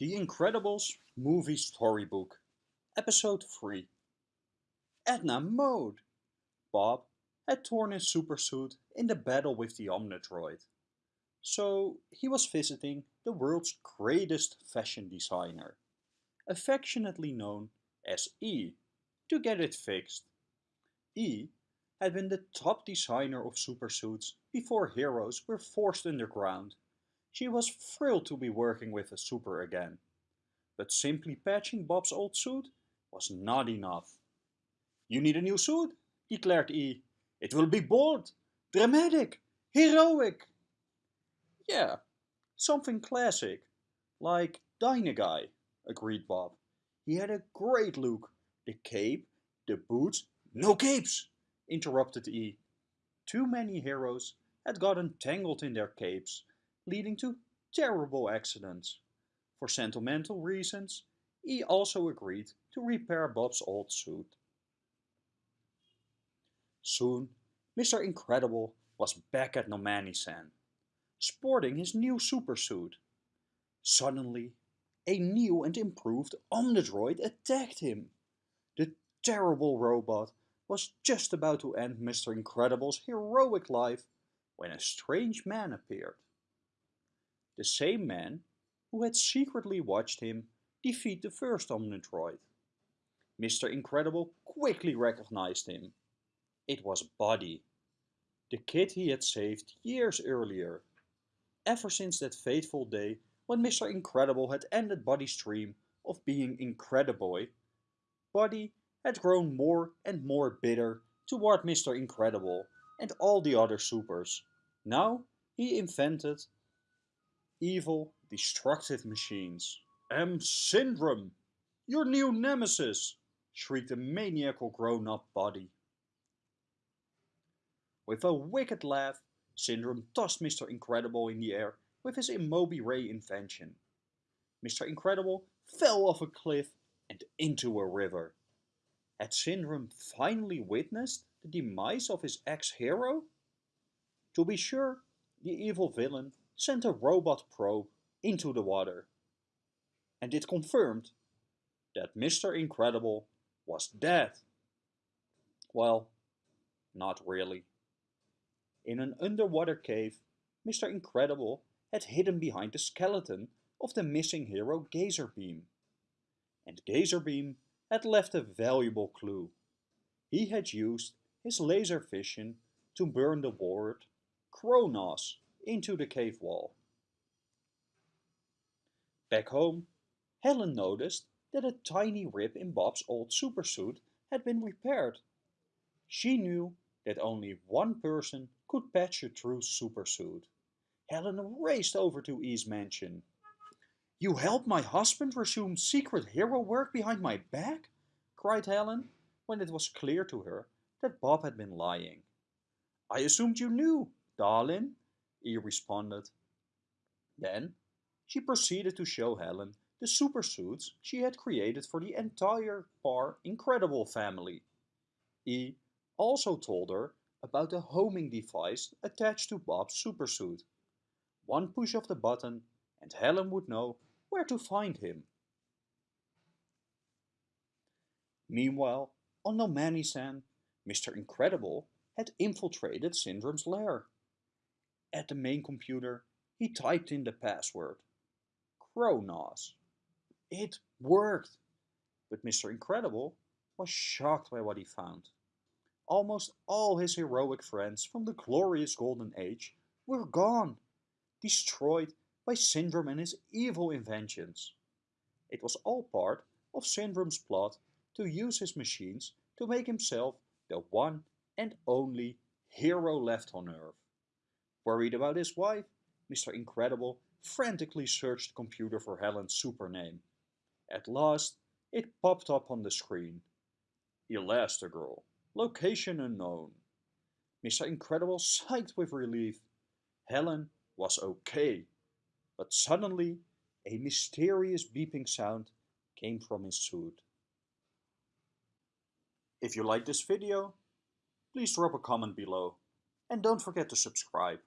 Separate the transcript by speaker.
Speaker 1: The Incredibles Movie Storybook Episode 3 Edna Mode Bob had torn his supersuit in the battle with the Omnidroid. So he was visiting the world's greatest fashion designer, affectionately known as E, to get it fixed. E had been the top designer of supersuits before heroes were forced underground. She was thrilled to be working with a super again. But simply patching Bob's old suit was not enough. You need a new suit, declared E. It will be bold, dramatic, heroic. Yeah, something classic, like Dynaguy, agreed Bob. He had a great look. The cape, the boots, no capes, interrupted E. Too many heroes had gotten tangled in their capes, leading to terrible accidents. For sentimental reasons, he also agreed to repair Bob's old suit. Soon, Mr. Incredible was back at Nomanisan, sporting his new supersuit. Suddenly, a new and improved Omnidroid attacked him. The terrible robot was just about to end Mr. Incredible's heroic life when a strange man appeared. The same man who had secretly watched him defeat the first Omnidroid. Mr. Incredible quickly recognized him. It was Buddy, the kid he had saved years earlier. Ever since that fateful day when Mr. Incredible had ended Buddy's dream of being Incrediboy, Buddy had grown more and more bitter toward Mr. Incredible and all the other supers. Now he invented evil, destructive machines. M. Syndrome, your new nemesis, shrieked the maniacal grown-up Buddy. With a wicked laugh, Syndrome tossed Mr. Incredible in the air with his Immobi Ray invention. Mr. Incredible fell off a cliff and into a river. Had Syndrome finally witnessed the demise of his ex-hero? To be sure, the evil villain sent a robot probe into the water. And it confirmed that Mr. Incredible was dead. Well, not really. In an underwater cave, Mr. Incredible had hidden behind the skeleton of the missing hero Gazerbeam. And Gazerbeam had left a valuable clue. He had used his laser vision to burn the word Kronos into the cave wall. Back home, Helen noticed that a tiny rip in Bob's old supersuit had been repaired. She knew that only one person could patch a true supersuit. Helen raced over to E's mansion. You helped my husband resume secret hero work behind my back? cried Helen, when it was clear to her that Bob had been lying. I assumed you knew, darling, E responded. Then she proceeded to show Helen the supersuits she had created for the entire Parr Incredible family. E also told her about the homing device attached to Bob's supersuit. One push of the button and Helen would know where to find him. Meanwhile, on Nomanisan, Mr. Incredible had infiltrated Syndrome's lair. At the main computer, he typed in the password. Kronos. It worked! But Mr. Incredible was shocked by what he found. Almost all his heroic friends from the glorious Golden Age were gone, destroyed by Syndrome and his evil inventions. It was all part of Syndrome's plot to use his machines to make himself the one and only hero left on Earth. Worried about his wife, Mr. Incredible frantically searched the computer for Helen's super name. At last, it popped up on the screen. Elastigirl. Location unknown. Mr. Incredible sighed with relief. Helen was okay. But suddenly, a mysterious beeping sound came from his suit. If you like this video, please drop a comment below and don't forget to subscribe.